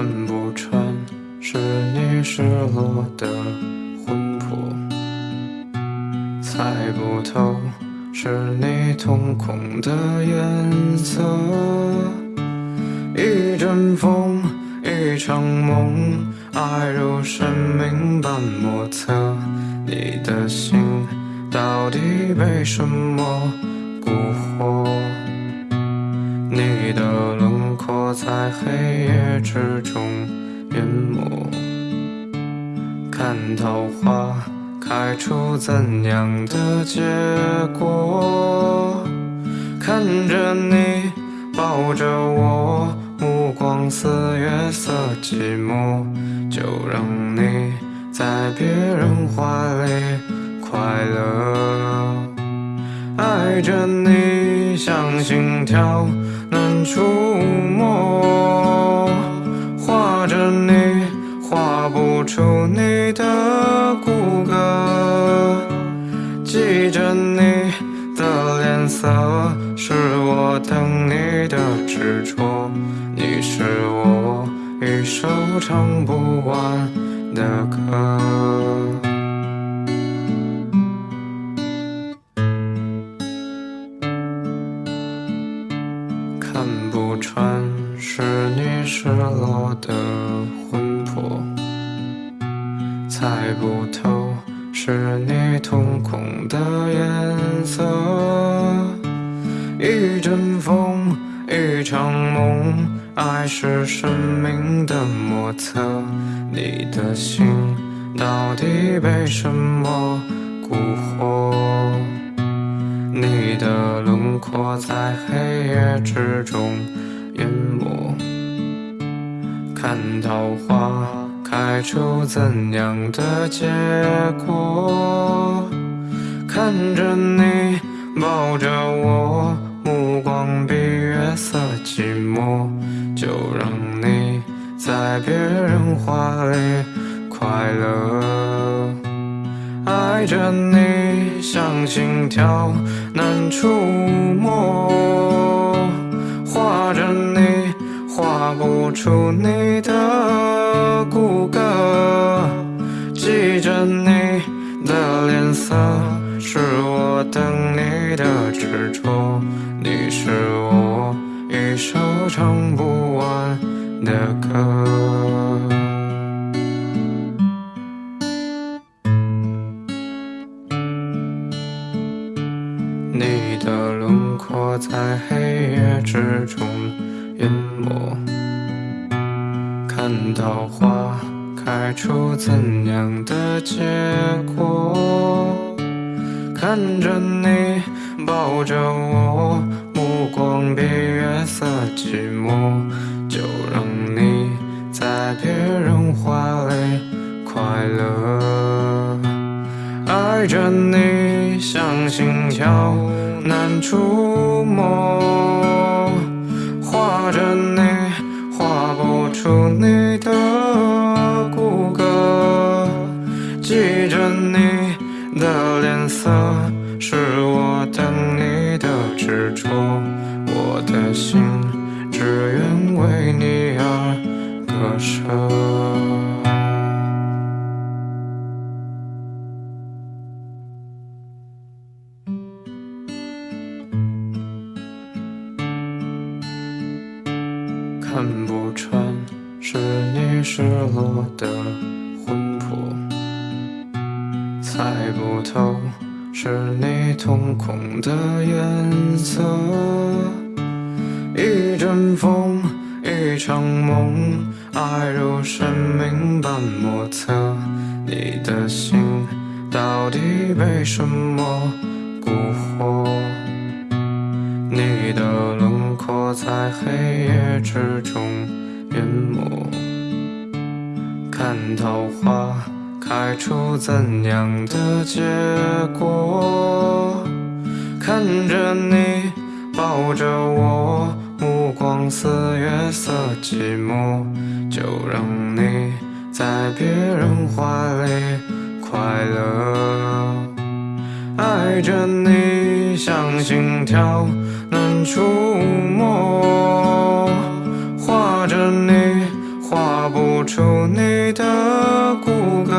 看不穿是你失落的魂魄，猜不透是你瞳孔的颜色。一阵风，一场梦，爱如生命般莫测。你的心到底被什么在黑夜之中淹没，看桃花开出怎样的结果？看着你抱着我，目光似月色寂寞，就让你在别人怀里快乐，爱着你像心跳。触摸，画着你，画不出你的骨骼，记着你的脸色，是我等你的执着，你是我一首唱不完的歌。是你失落的魂魄，猜不透是你瞳孔的颜色。一阵风，一场梦，爱是生命的莫测。你的心到底被什么蛊惑？你的轮廓在黑夜之中淹没，看桃花开出怎样的结果？看着你抱着我，目光比月色寂寞，就让你在别人怀里快乐，爱着你像心跳。难触摸，画着，画不出你的骨骼。记着你的脸色，是我等你的执着。你是我一首唱不完的歌。你的轮廓在黑夜之中淹没，看桃花开出怎样的结果？看着你抱着我，目光比月色寂寞，就让你在别人怀里快乐，爱着你。像心跳难触摸，画着你，出你的骨骼，记着你的脸色，是我等你的执着，我的心只愿为你而割舍。的魂魄，猜不透是你瞳孔的颜色。一阵风，一场梦，爱如生命般莫测。你的心到底被什么蛊惑？你的轮廓在黑夜之中桃花开出怎样的结果？看着你抱着我，目光似月色寂寞，就让你在别人怀里快乐，爱着你像心跳。难触摸，画着你，出你的骨骼，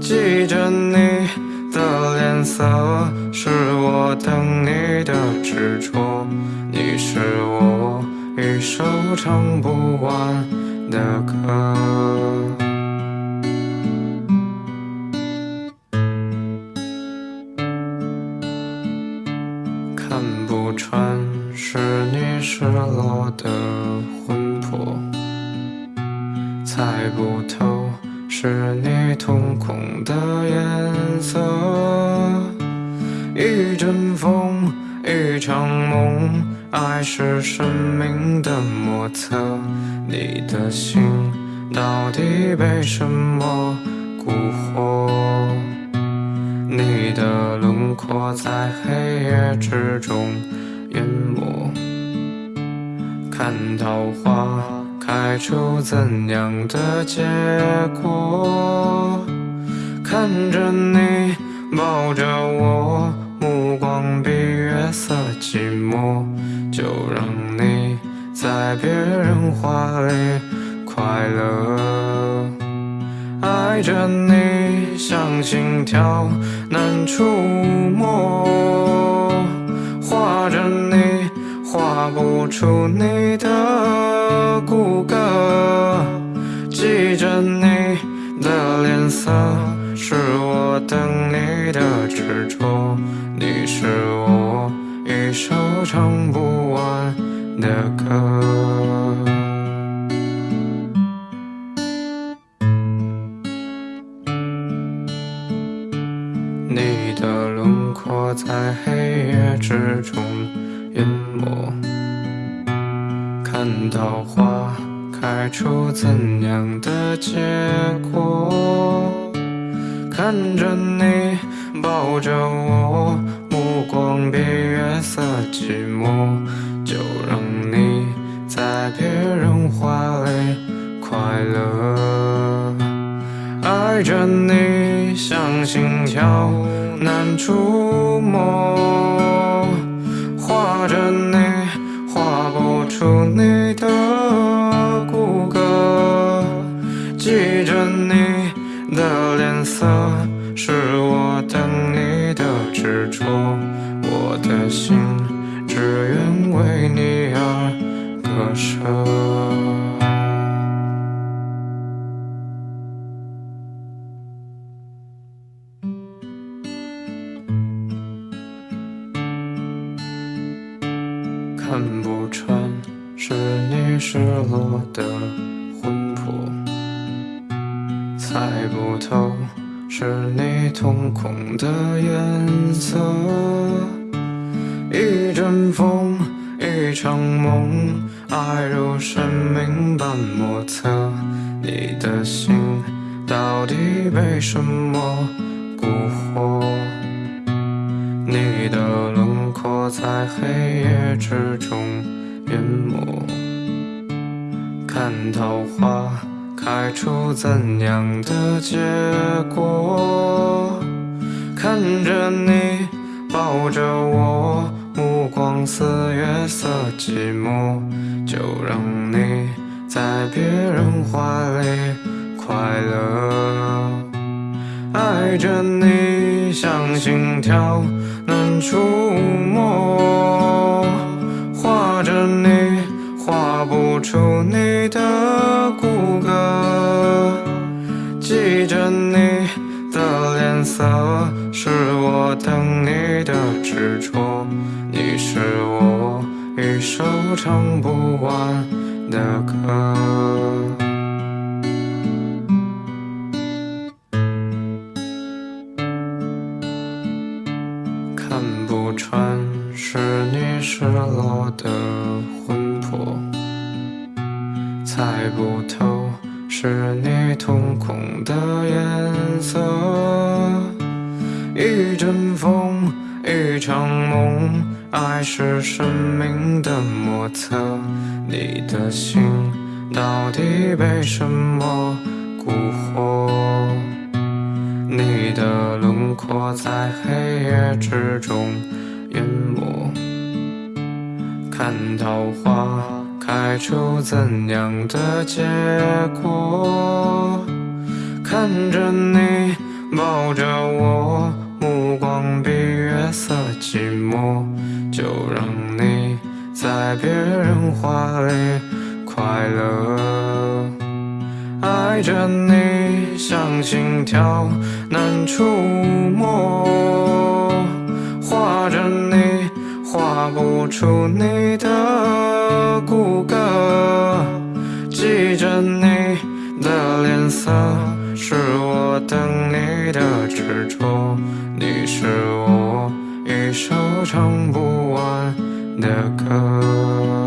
记着你的脸色，是我等你的执着。你是我一首唱不完的歌。看不穿是你失落的魂魄，猜不透是你瞳孔的颜色。一阵风，一场梦，爱是生命的莫测。你的心到底被什么蛊惑？你的轮廓在黑夜之中淹没，看桃花开出怎样的结果？看着你抱着我，目光比月色寂寞，就让你在别人怀里快乐，爱着你像心跳。难触摸，画着你，画不出你的骨骼。记着你的脸色，是我等你的执着。你是我一首唱不完的歌。你的轮廓在黑夜之中淹没，看到花开出怎样的结果？看着你抱着我，目光比月色寂寞，就让你在别人怀里快乐，爱着你。像心跳难触摸，画着你，看不穿是你失落的魂魄，猜不透是你瞳孔的颜色。一阵风，一场梦，爱是生命的莫测。你的心到底被什么蛊惑？你的轮廓在黑夜之中。淹没，看桃花开出怎样的结果？看着你抱着我，目光比月色寂寞，就让你在别人怀里快乐。爱着你像心跳难触摸，画着你画不出你的骨骼，记着你的脸色。是我等你的执着，你是我一首唱不完的歌。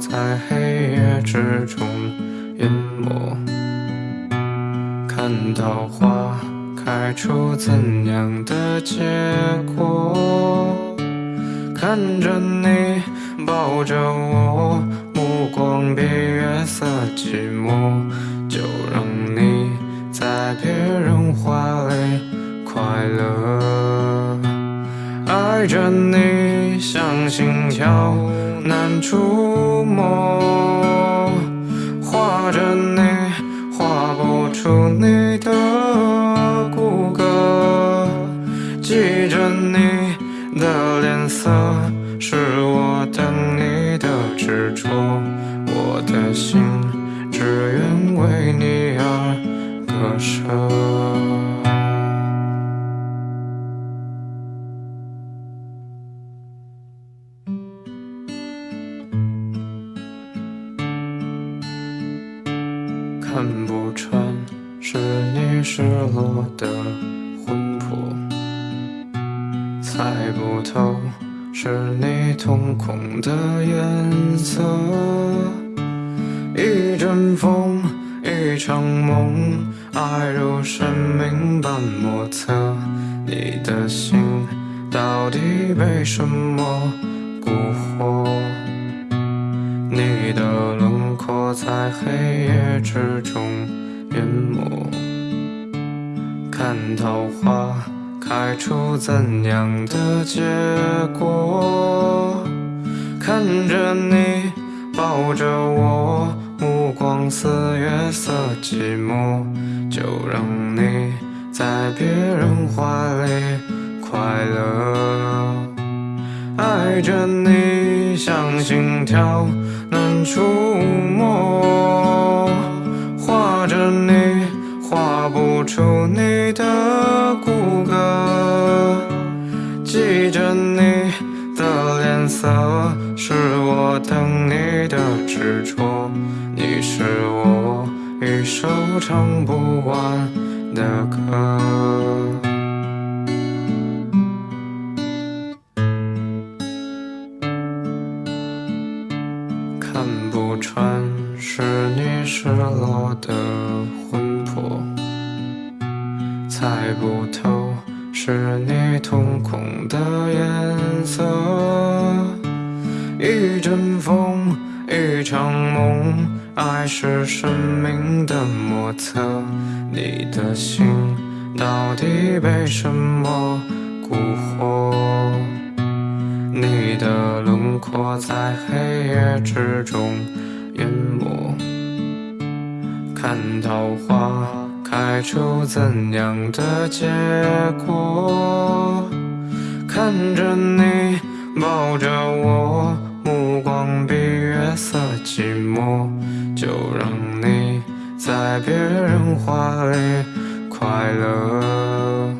在黑夜之中淹没，看到花开出怎样的结果？看着你抱着我，目光比月色寂寞，就让你在别人怀里快乐。爱着你像心跳难触摸，画着你画不出你的骨骼，记着你。的脸色是我等你的执着，我的心只愿为你而割舍。生命般莫测。你的心到底被什么蛊惑？你的轮廓在黑夜之中淹没，看桃花。开出怎样的结果？看着你抱着我，目光似月色寂寞，就让你在别人怀里快乐。爱着你像心跳难触摸，画着你画不出你的骨骼。记着你的脸色，是我等你的执着。你是我一首唱不完的歌。看不穿是你失落的魂魄，猜不透。是你瞳孔的颜色，一阵风，一场梦，爱是生命的莫测。你的心到底被什么蛊惑？你的轮廓在黑夜之中淹没，看桃花。开出怎样的结果？看着你抱着我，目光比月色寂寞，就让你在别人怀里快乐。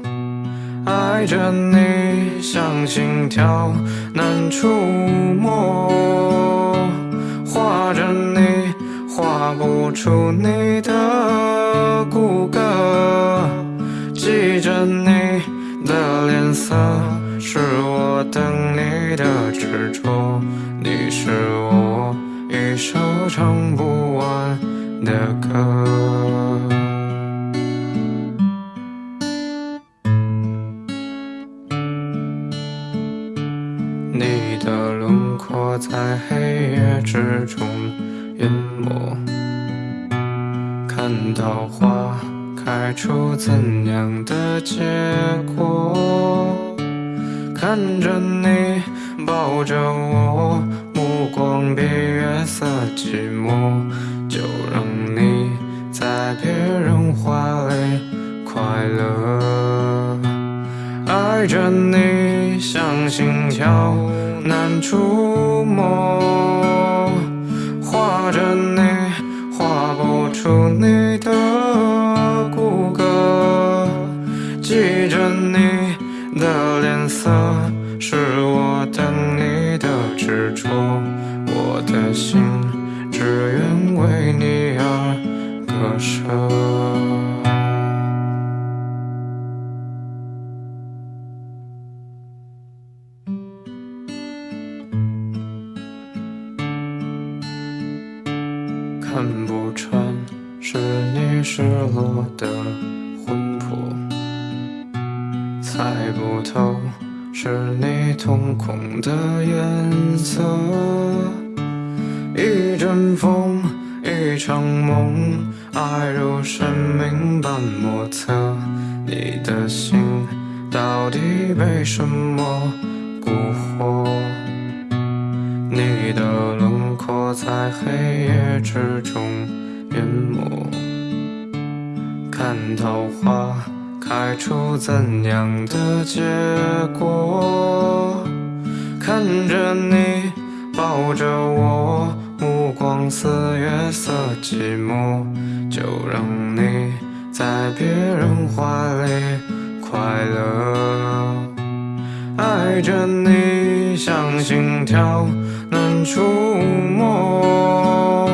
爱着你像心跳难触摸，画着你画不出你的。骨骼，记着你的脸色，是我等你的执着。你是我一首唱不完的歌。你的轮廓在黑夜之中淹没。看到花开出怎样的结果？看着你抱着我，光比月色寂寞，就让你在别人怀里快乐。爱着你像心跳难触摸，画着你画不出你的魂魄，猜不透是你瞳孔的颜色。一阵风，一场梦，爱如生命般莫测。你的心到底被什么蛊惑？你的轮廓在黑夜之中淹没，看桃花开出怎样的结果？看着你抱着我，目光似月色寂寞，就让你在别人怀里快乐。爱着你像心跳难触摸，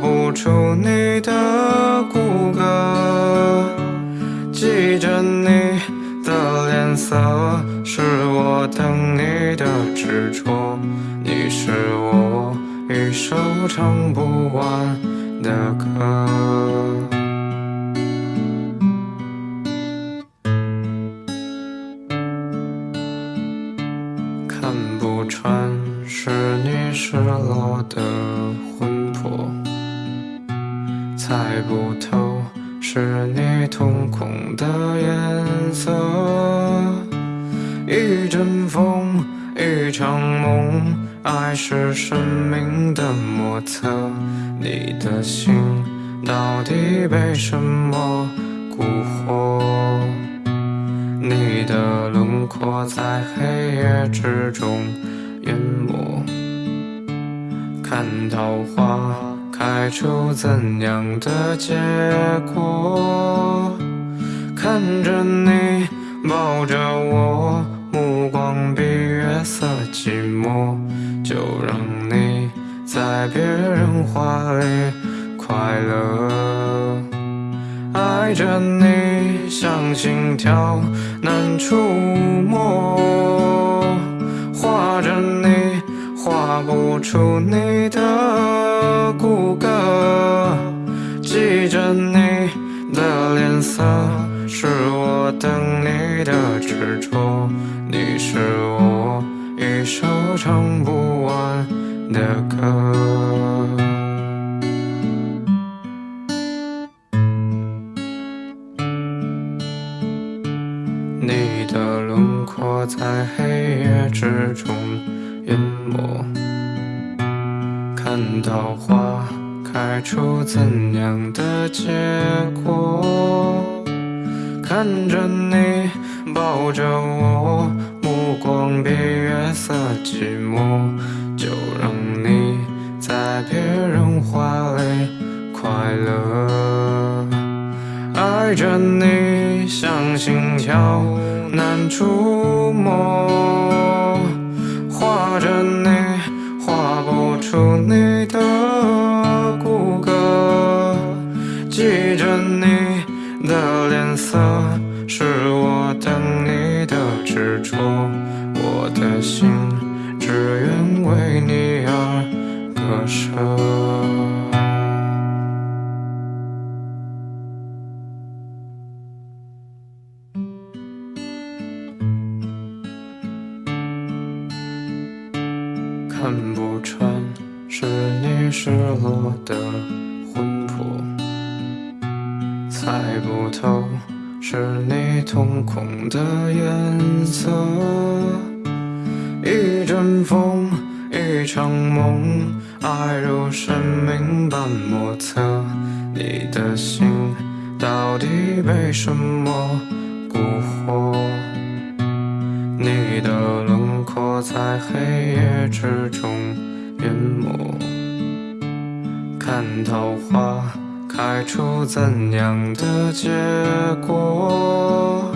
不出你的骨骼，记着你的脸色，是我等你的执着，你是我一首唱不完的歌。看不穿是你失落的，猜不透是你瞳孔的颜色。一阵风，一场梦，爱是生命的莫测。你的心到底被什么蛊惑？你的轮廓在黑夜之中淹没，看桃花开出怎样的结果？看着你抱着我，目光比月色寂寞，就让你在别人怀里快乐。爱着你像心跳难触摸，画着你画不出你的骨骼，记着你的脸色，是我等你的执着，你是我一首唱不完的歌。你的轮廓在黑夜之中淹没，看桃花开出怎样的结果？看着你抱着我，目光比月色寂寞，就让你在别人怀里快乐。爱着你像心跳难触摸，画着你出你的不穿是你失落的魂魄，猜不透是你瞳孔的颜色。一阵风，一场梦，爱如生命般莫测。你的心到底被什么蛊惑？你的轮廓在黑夜之中淹没，看桃花开出怎样的结果？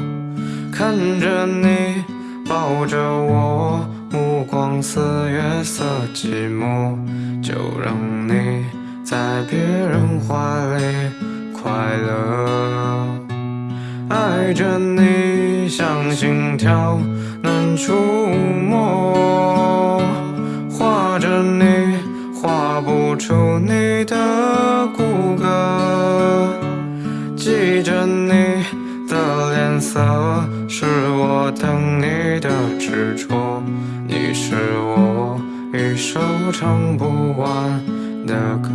看着你抱着我，目光似月色寂寞，就让你在别人怀里快乐。爱着你像心跳。难触摸，出你的骨骼。记着你的脸色，是我等你的执着。你是我一首唱不完的歌。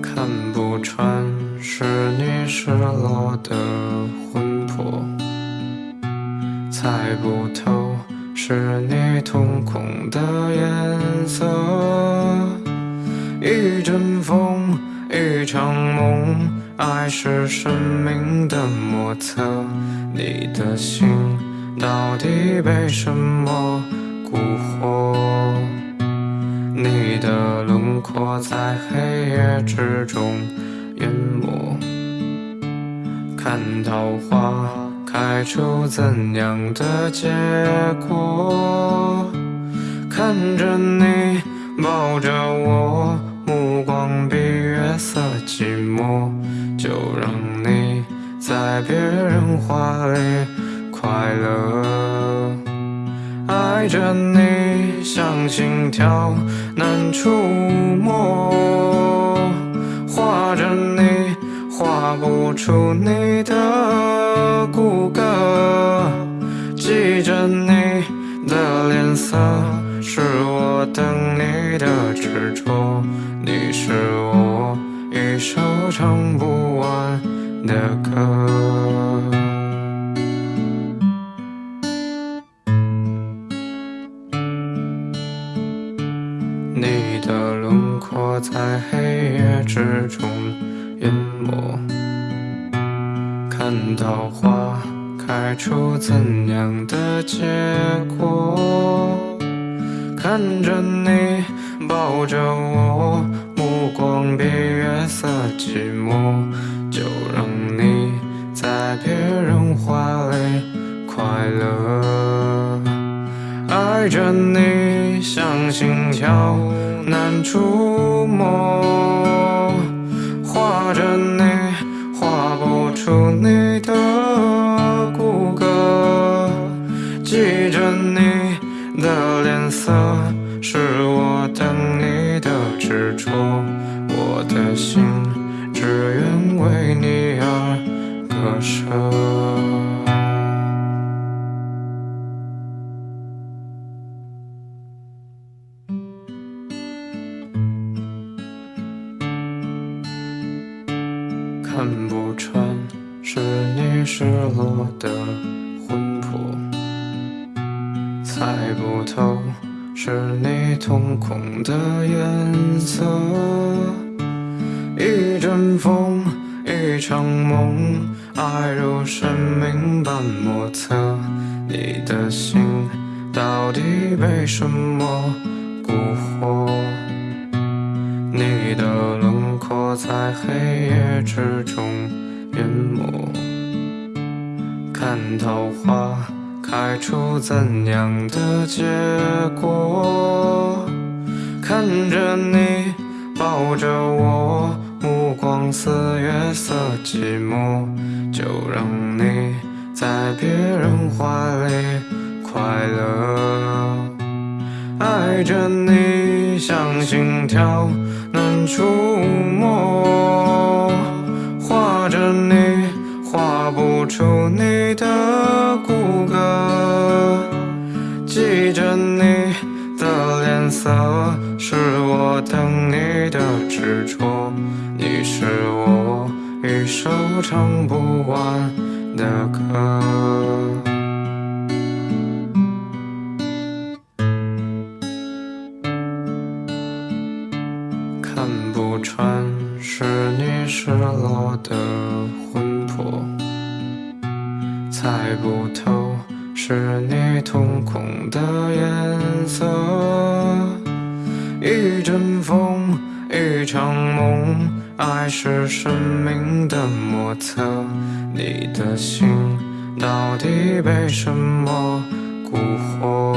看不穿是你失落的，猜不透是你瞳孔的颜色。一阵风，一场梦，爱是生命的莫测。你的心到底被什么蛊惑？你的轮廓在黑夜之中淹没，看桃花开出怎样的结果？看着你抱着我，目光比月色寂寞，就让你在别人怀里快乐。爱着你像心跳难触摸，画着你画不出你的骨骼，记着你的脸色，是我等你的执着。你是我一首唱不完的歌。你的轮廓在黑夜之中看桃花开出怎样的结果？看着你抱着我，目光比月色寂寞，就让你在别人怀里快乐。爱着你像心跳难触摸，画着是你瞳孔的颜色。一阵风，一场梦，爱如生命般莫测。你的心到底被什么蛊惑？你的轮廓在黑夜之中淹没，看桃花开出怎样的结果？看着你抱着我，目光似月色寂寞，就让你在别人怀里快乐。爱着你像心跳。难触摸，画着你，画不出你色是我等你的执着你是我一首唱不完的歌。看不穿是你失落的魂魄猜不透是你瞳孔的颜色。一阵风，一场梦，爱是生命的莫测。你的心到底被什么蛊惑？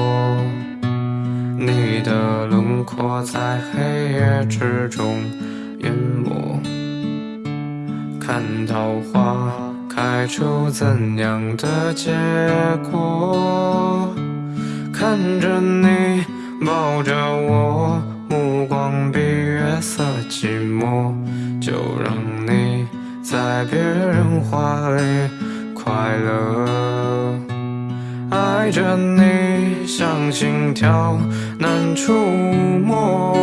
你的轮廓在黑夜之中淹没，看桃花开出怎样的结果？看着你抱着我，目光比月色寂寞，就让你在别人怀里快乐。爱着你像心跳难触摸，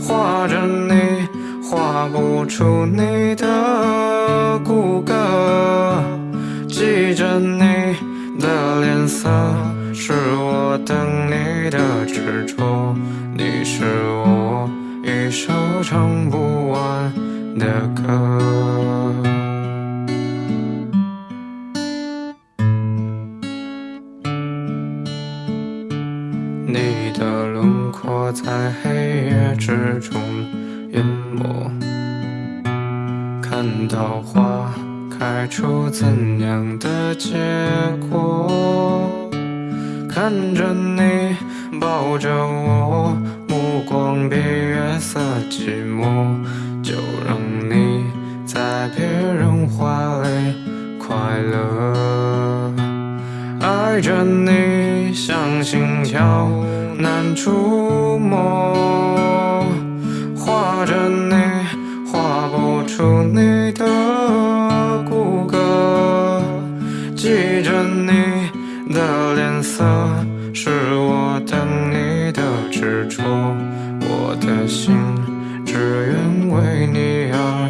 画着你画不出你的骨骼，记着你的脸色，是我等你的执着，你是我一首唱不完的歌。你的轮廓在黑夜之中淹没，到花开出怎样的结果？看着你抱着我，目光比月色寂寞，就让你在别人怀里快乐。爱着你像心跳难触摸，画着你出你的骨骼，记着你的脸色，是我等你的执着，我的心只愿为你而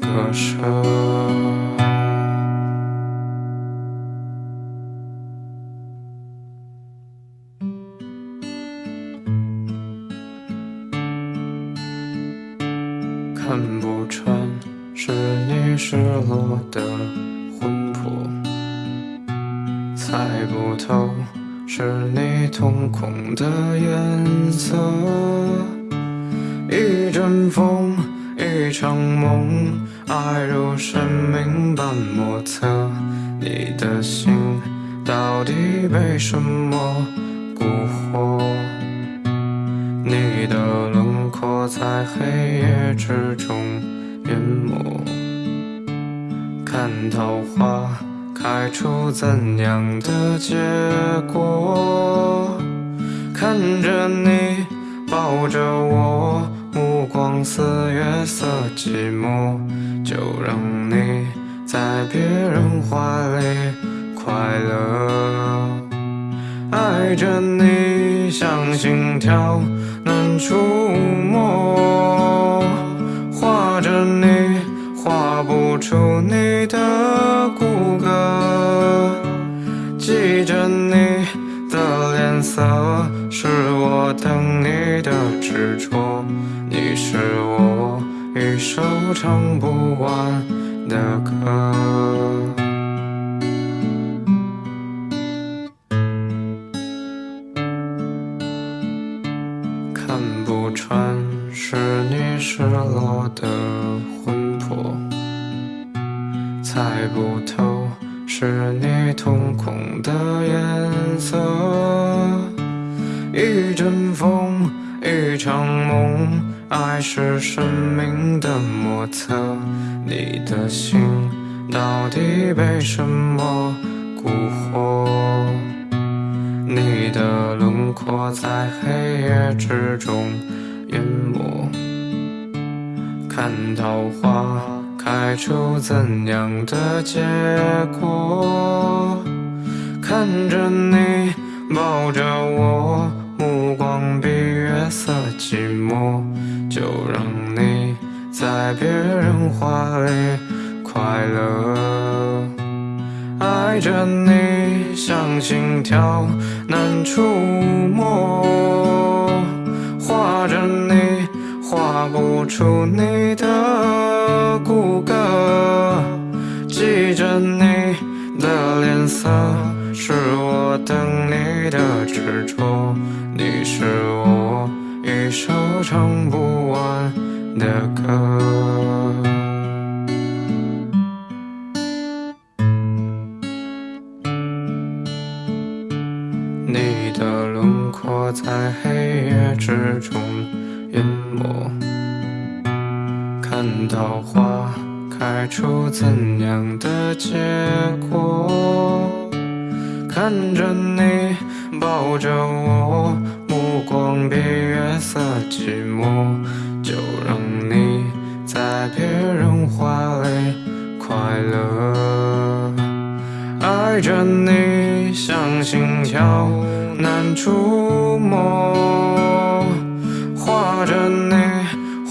割舍。是你瞳孔的颜色。一阵风，一场梦，爱如生命般莫测。你的心到底被什么蛊惑？你的轮廓在黑夜之中淹没，看桃花开出怎样的结果？看着你抱着我，目光似月色寂寞，就让你在别人怀里快乐。爱着你像心跳难触摸，画着你画不出你的色，是我等你的执着，你是我一首唱不完的歌。看不穿是你失落的魂魄，猜不透是你瞳孔的颜色。一阵风，一场梦，爱是生命的莫测。你的心到底被什么蛊惑？你的轮廓在黑夜之中淹没，看桃花开出怎样的结果？看着你抱着我，目光比月色寂寞，就让你在别人怀里快乐。爱着你像心跳难触摸，画着你画不出你的骨骼，记着你的脸色，是我等你的执着，你是我一首唱不完的歌。你的轮廓在黑夜之中淹没，看到花开出怎样的结果？看着你抱着我，目光比月色寂寞，就让你在别人怀里快乐。爱着你像心跳难触摸，画着你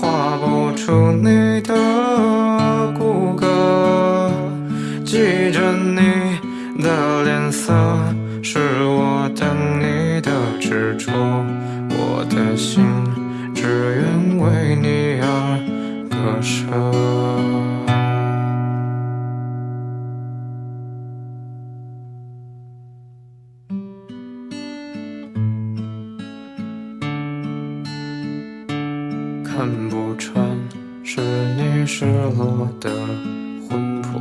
画不出你舍。看不穿是你失落的魂魄，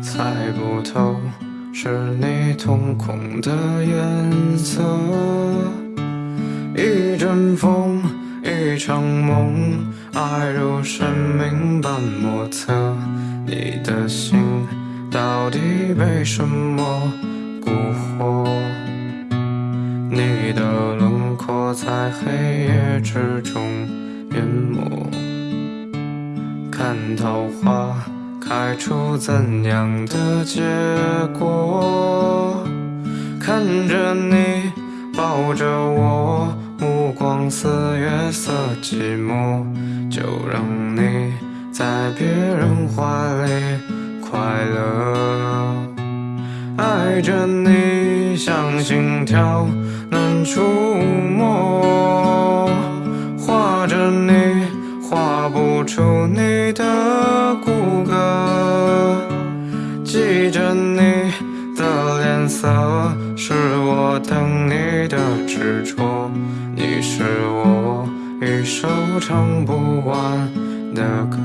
猜不透是你瞳孔的颜色。一阵风，一场梦，爱如生命般莫测。你的心到底被什么蛊惑？你的轮廓在黑夜之中淹没，看桃花开出怎样的结果？看着你抱着我，光似月色寂寞，就让你在别人怀里快乐。爱着你像心跳难触摸，画着你画不出你的骨骼，记着你的脸色，是我等你的执着，是我一首唱不完的歌。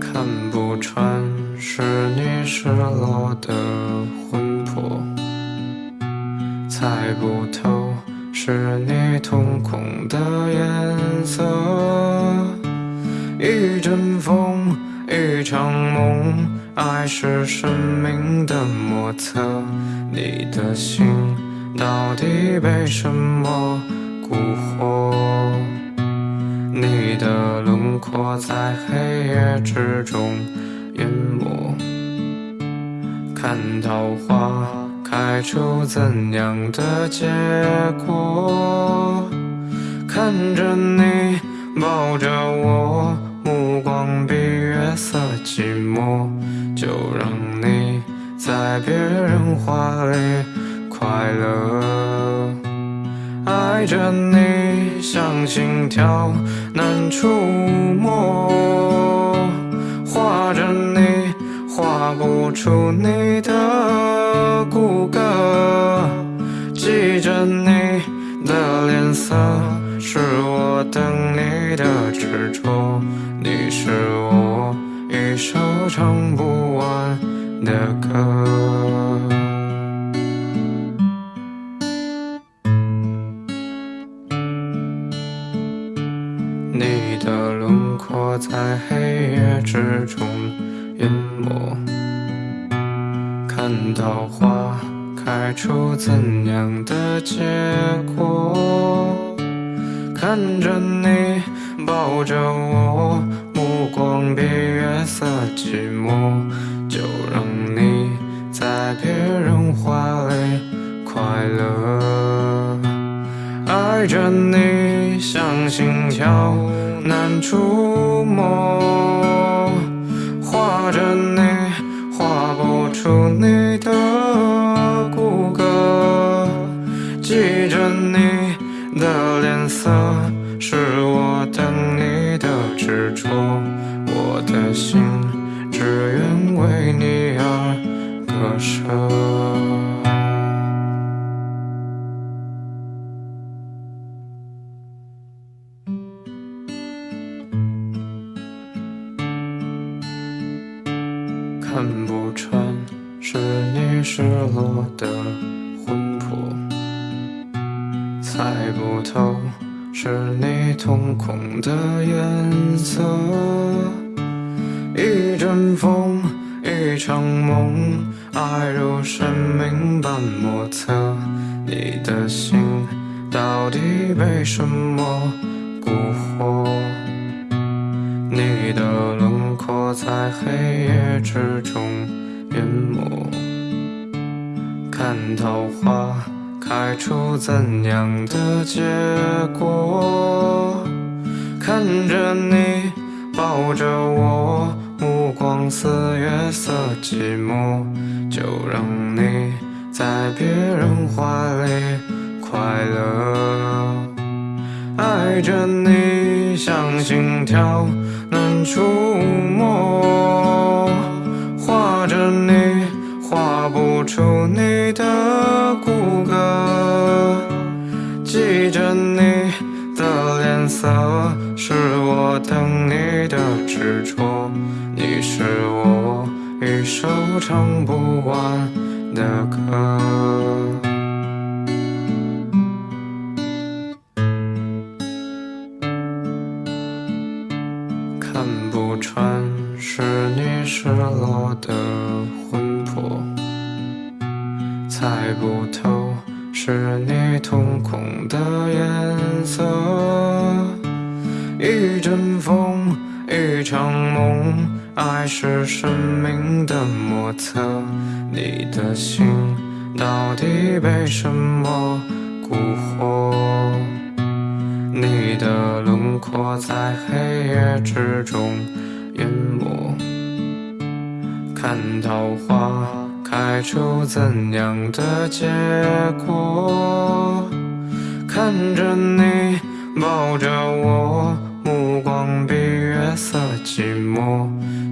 看不穿是你失落的魂魄，猜不透是你瞳孔的颜色。一阵风，一场梦，爱是生命的莫测。你的心到底被什么蛊惑？你的轮廓在黑夜之中淹没，看桃花开出怎样的结果？看着你抱着我，目光比月色寂寞，就让你在别人怀里快乐。爱着你像心跳难触摸，画着你画不出你的骨骼，记着你的脸色，是我等你的执着，你是首唱不完的歌。你的轮廓在黑夜之中淹没，看到花开出怎样的结果？看着你抱着我，光比月色寂寞，就让你在别人怀里快乐。爱着你像心跳难触摸，画着你画不出你的骨骼，记着你的脸色是我等你的执着，看不穿是你失落的魂魄，猜不透是你瞳孔的颜色。一阵风，一场梦，爱如生命般莫测。你的心到底被什么蛊惑？你的轮廓在黑夜之中淹没，看桃花开出怎样的结果？看着你抱着我，目光似月色寂寞，就让你在别人怀里快乐，爱着你像心跳。难触摸，画着你，画不出你的骨骼，记着你的脸色，是我等你的执着，是我一首唱不完的歌。看不穿是你失落的魂魄，猜不透是你瞳孔的颜色。一阵风，一场梦，爱是生命的莫测。你的心到底被什么蛊惑？你的轮廓在黑夜之中淹没，看桃花开出怎样的结果？看着你抱着我，目光比月色寂寞，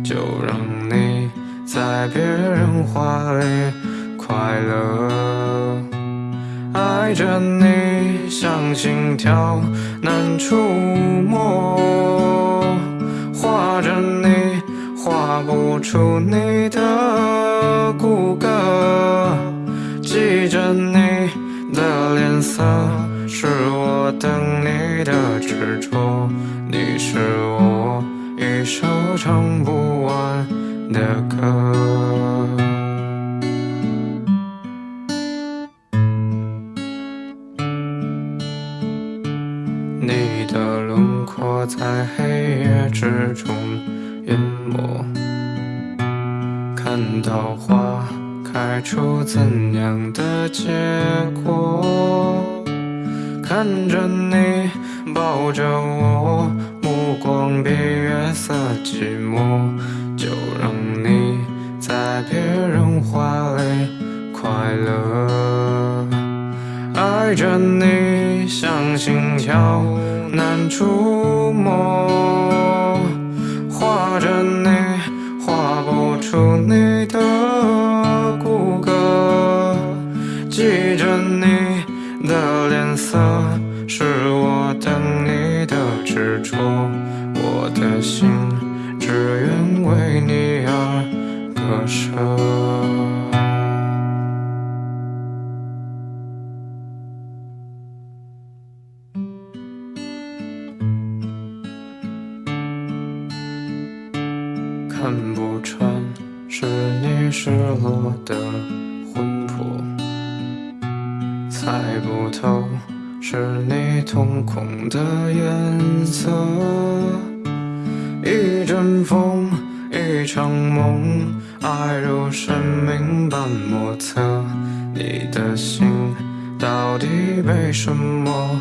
就让你在别人怀里快乐，爱着你像心跳。难触摸，画着你，画不出你的骨骼。记着你的脸色，是我等你的执着。你是我一首唱不完的歌。你的轮廓在黑夜之中淹没，看桃花开出怎样的结果？看着你抱着我，目光比月色寂寞，就让你在别人怀里快乐，爱着你。像心跳难触摸，画着你画不出你的骨骼，记着你的脸色，是看不穿是你失落的魂魄，猜不透是你瞳孔的颜色。一阵风，一场梦，爱如生命般莫测。你的心到底被什么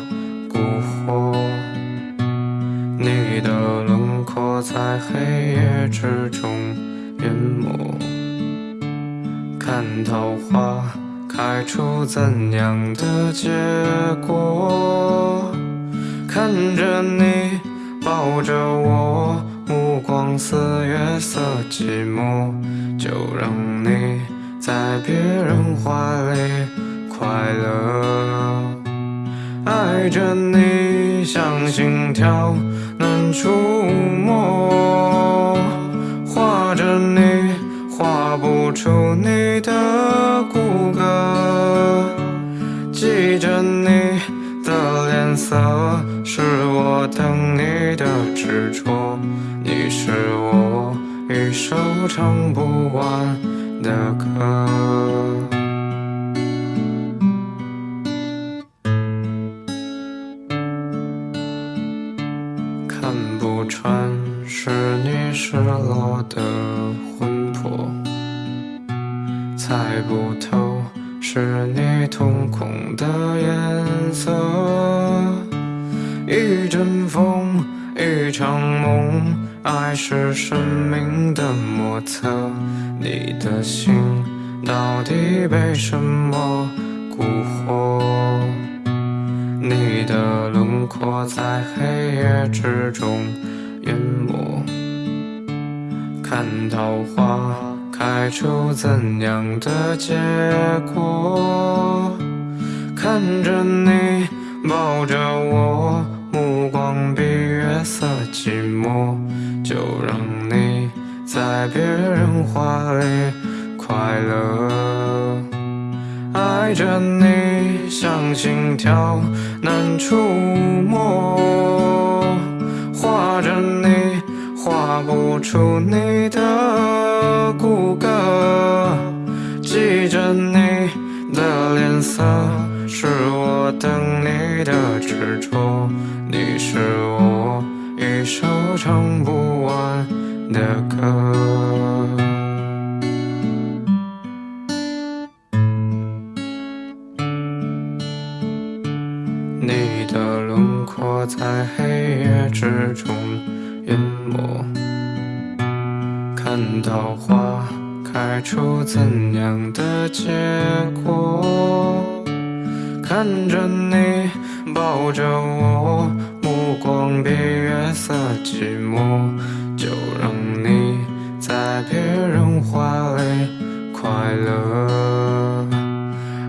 蛊惑。你的轮廓在黑夜之中淹没，看桃花开出怎样的结果？看着你抱着我，目光似月色寂寞，就让你在别人怀里快乐。爱着你像心跳难触摸，画着你画不出你的骨骼，记着你的脸色。一首唱不完的歌。看不穿是你失落的魂魄，猜不透是你瞳孔的颜色。一阵风，一场梦，爱是生命的莫测。你的心到底被什么蛊惑？你的轮廓在黑夜之中淹没，看桃花开出怎样的结果？看着你抱着我。目光比月色寂寞，就让你在别人怀里快乐。爱着你像心跳难触摸，画着你画不出你的骨骼，记着你的脸色，是我等你的执着。你是我首唱不完的歌。你的轮廓在黑夜之中淹没，看到花开出怎样的结果？看着你抱着我。光比月色寂寞，就让你在别人怀里快乐。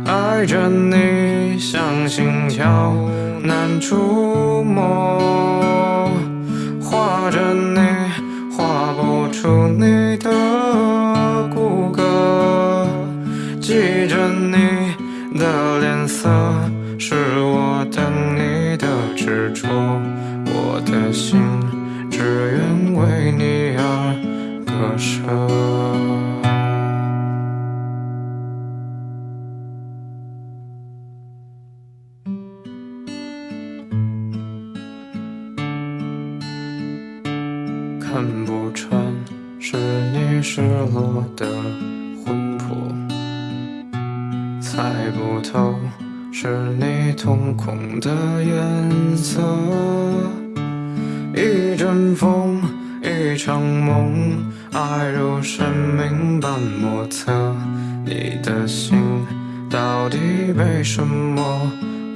爱着你像心跳难触摸，画着你画不出你的骨骼，记着你的脸色，是我等你的执着。心只愿为你而割舍。什么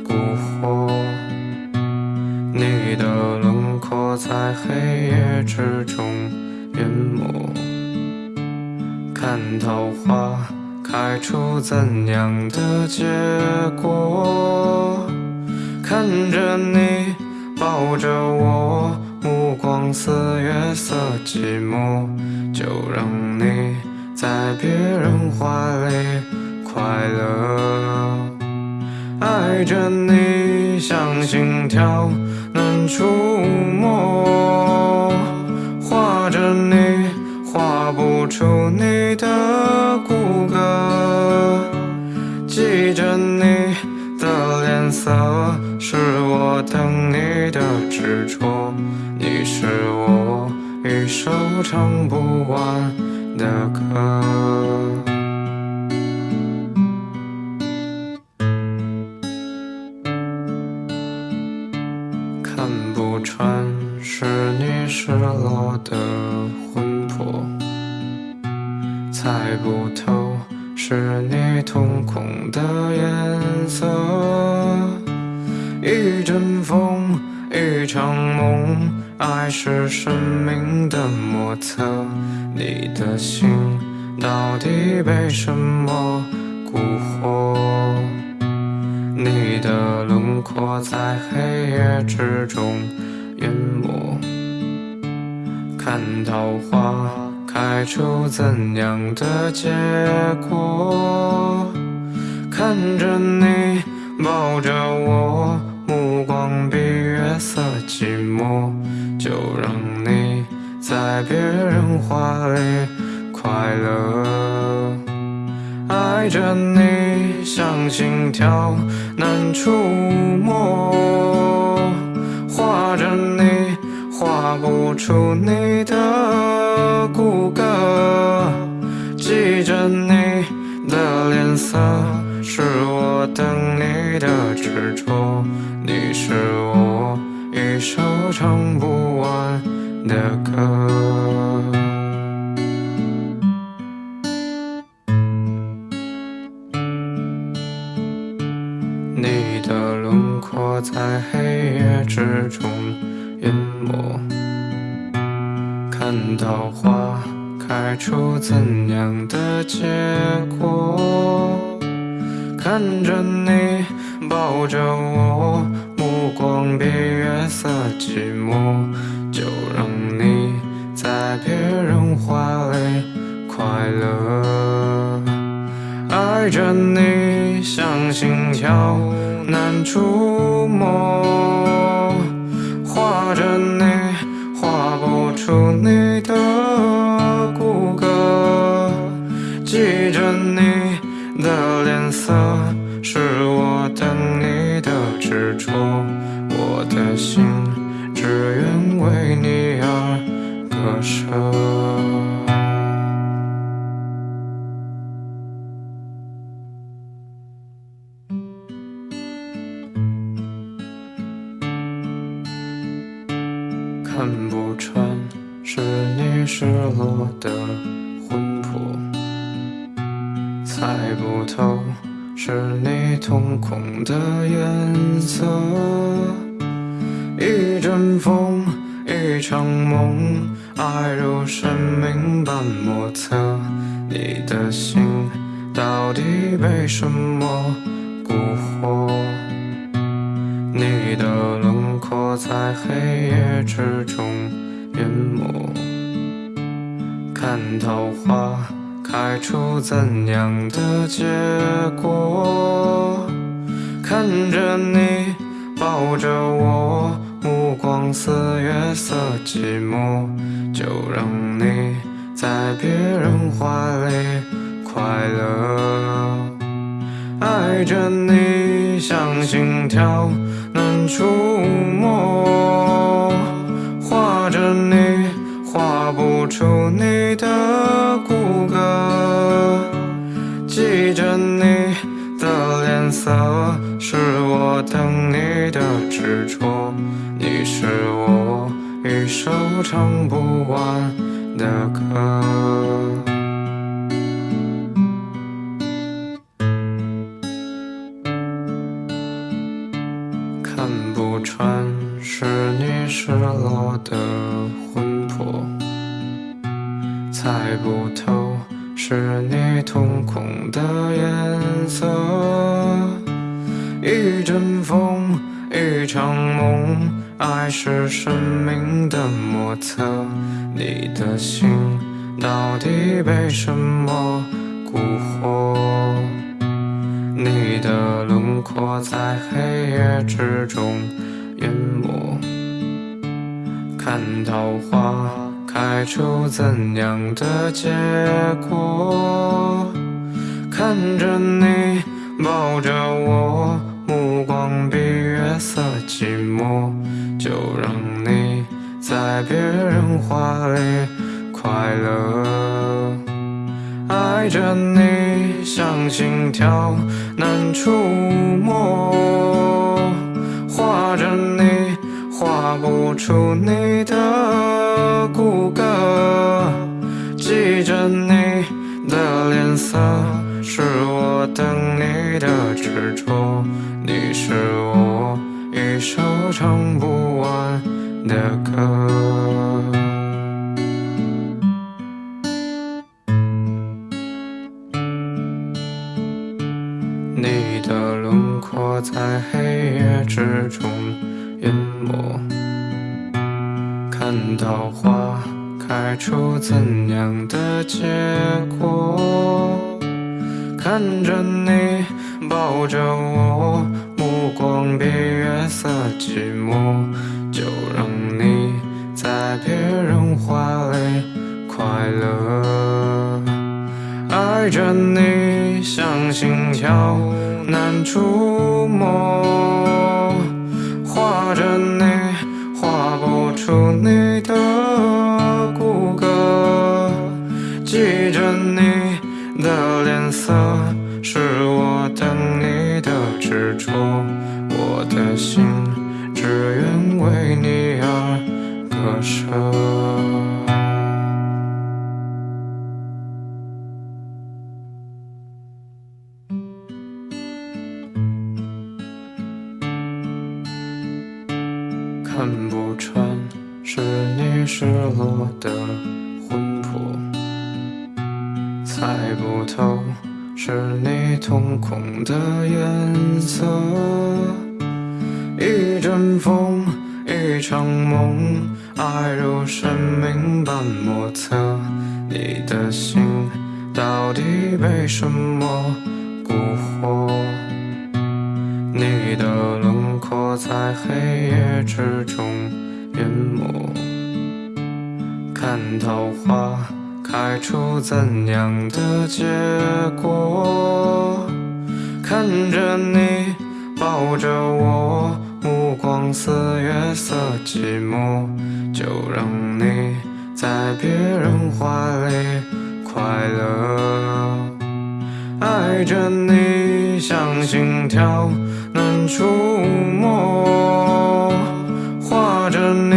蛊惑？你的轮廓在黑夜之中淹没，看桃花开出怎样的结果？阵风，一场梦，爱是生命的莫测。你的心到底被什么蛊惑？你的轮廓在黑夜之中淹没。看桃花开出怎样的结果？看着你抱着我。目光比月色寂寞，就让你在别人怀里快乐。爱着你像心跳难触摸，画着你画不出你的骨骼，记着你的脸色，是我等你的执着。是我一首唱不完的歌。你的轮廓在黑夜之中淹没，看到花开出怎样的结果？看着你抱着我。光比月色寂寞，就让你在别人怀里快乐。爱着你像心跳难触摸，画着你画不出你的骨骼，记着你的脸色，心只愿为你而割舍。是你失落的魂魄，猜不透是你瞳孔的颜色，一阵风，一场梦。爱是生命的莫测，你的心到底被什么蛊惑？你的轮廓在黑夜之中。看桃花开出怎样的结果？看着你抱着我，目光比月色寂寞。就让你在别人怀里快乐，爱着你像心跳难触摸，画着你画不出你的骨骼，记着你的脸色，是我等你的执着。你是我一首唱不完的歌。你的轮廓在黑夜之中淹没，看到花开出怎样的结果？看着你抱着我，目光比月色寂寞，就让你在别人怀里快乐，爱着你像心跳难触摸，着你画不出你的的魂魄，猜不透是你瞳孔的颜色。一阵风，一场梦，爱如生命般莫测。你的心到底被什么蛊惑？你的轮廓在黑夜之中淹没，看桃花开出怎样的结果？看着你抱着我，目光似月色寂寞，就让你在别人怀里快乐。爱着你像心跳难触摸，画着你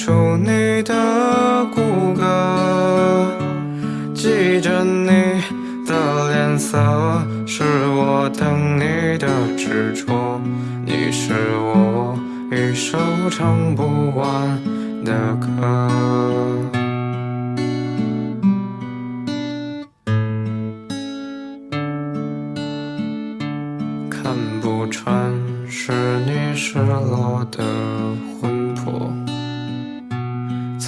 出你的骨骼，记着你的脸色，是我等你的执着。你是我一首唱不完的歌。看不穿是你失落的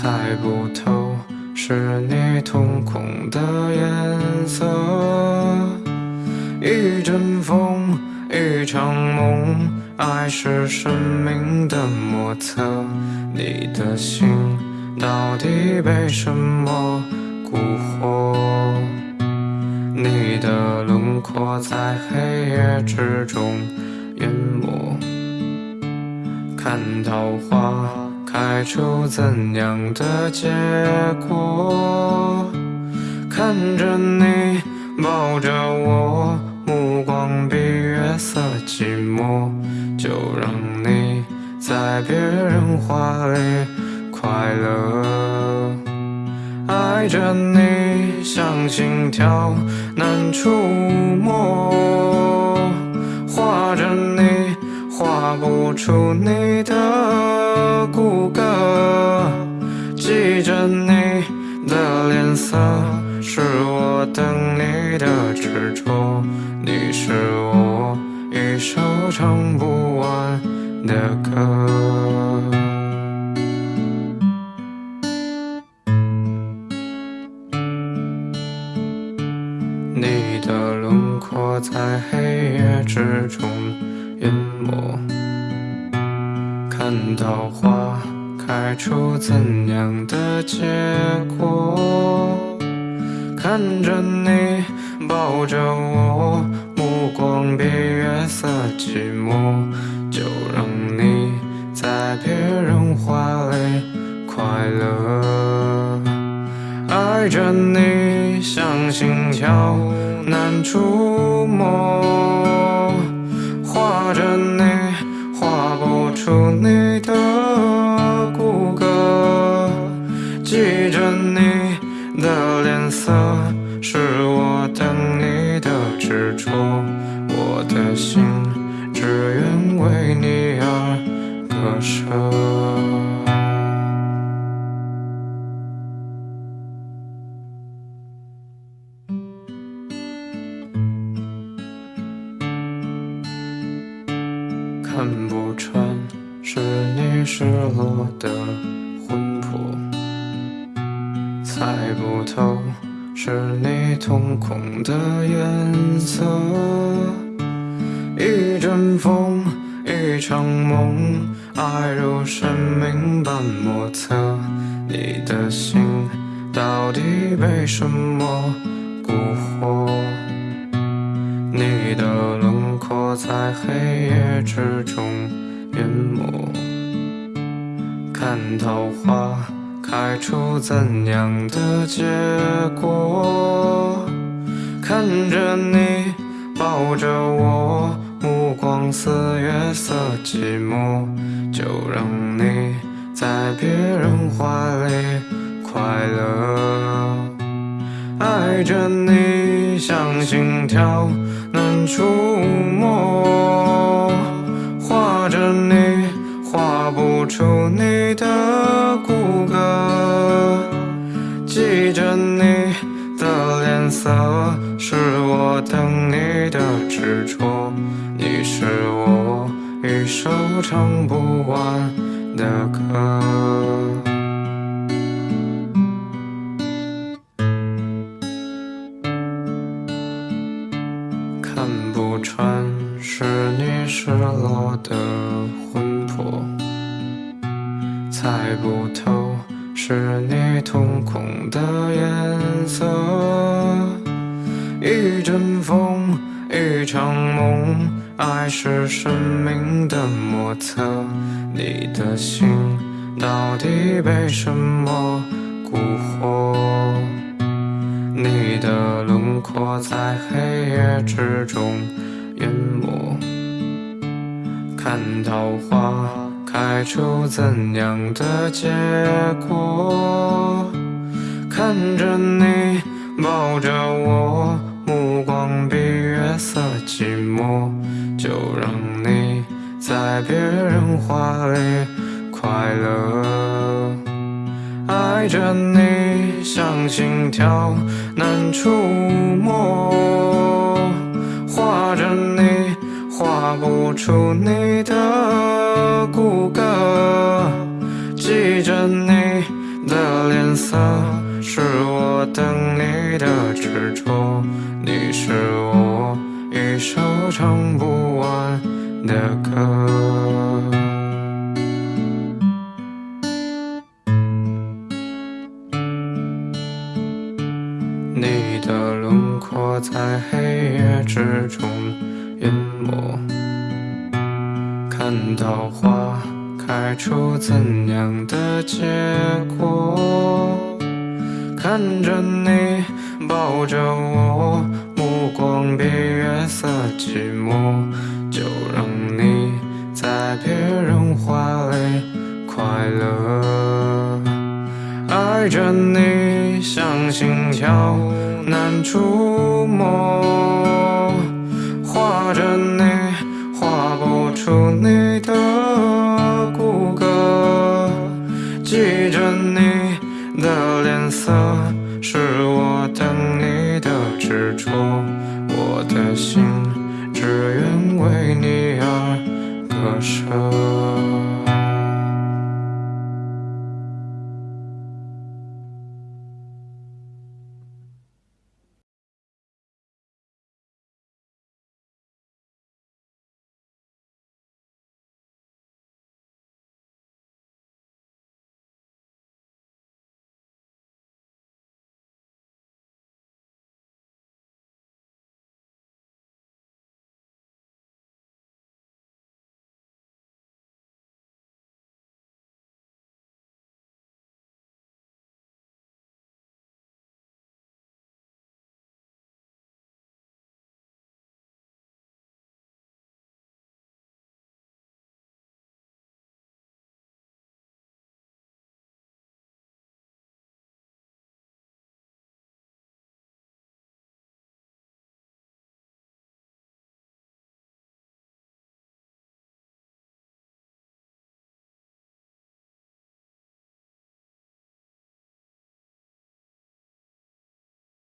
猜不透是你瞳孔的颜色。一阵风，一场梦，爱是生命的莫测。你的心到底被什么蛊惑？你的轮廓在黑夜之中淹没，看桃花开出怎样的结果？看着你抱着我，目光比月色寂寞，就让你在别人怀里快乐。爱着你像心跳难触摸，画着你画不出你的骨骼，记着你的脸色，是我等你的执着。你是我一首唱不完的歌。你的轮廓在黑夜之中淹没，看到花开出怎样的结果？看着你抱着我，目光比月色寂寞，就让你在别人怀里快乐。爱着你像心跳难触摸，画着你是你瞳孔的颜色。一阵风，一场梦，爱如生命般莫测。你的心到底被什么蛊惑？你的轮廓在黑夜之中淹没，看桃花开出怎样的结果？看着你抱着我，目光似月色寂寞，就让你在别人怀里快乐，爱着你像心跳。难触摸，画着你，画不出你的着你的脸色，是我等你的执着。你是我一首唱不完的歌。看不穿是你失落的魂魄，猜不是你瞳孔的颜色。一阵风，一场梦，爱是生命的莫测。你的心到底被什么蛊惑？你的轮廓在黑夜之中淹没，看桃花开出怎样的结果？看着你抱着我，目光比月色寂寞，就让你在别人怀里快乐，爱着你像心跳。难触摸，画着你，画不出你的骨骼。记着你的脸色，是我等你的执着。你是我一首唱不完的歌。你的轮廓在黑夜之中淹没，看桃花开出怎样的结果？看着你抱着我，目光比月色寂寞，就让你在别人怀里快乐，爱着你。像心跳难触摸，画着，出你的骨骼记着你的脸色是我等你的执着我的心只愿为你而割舍。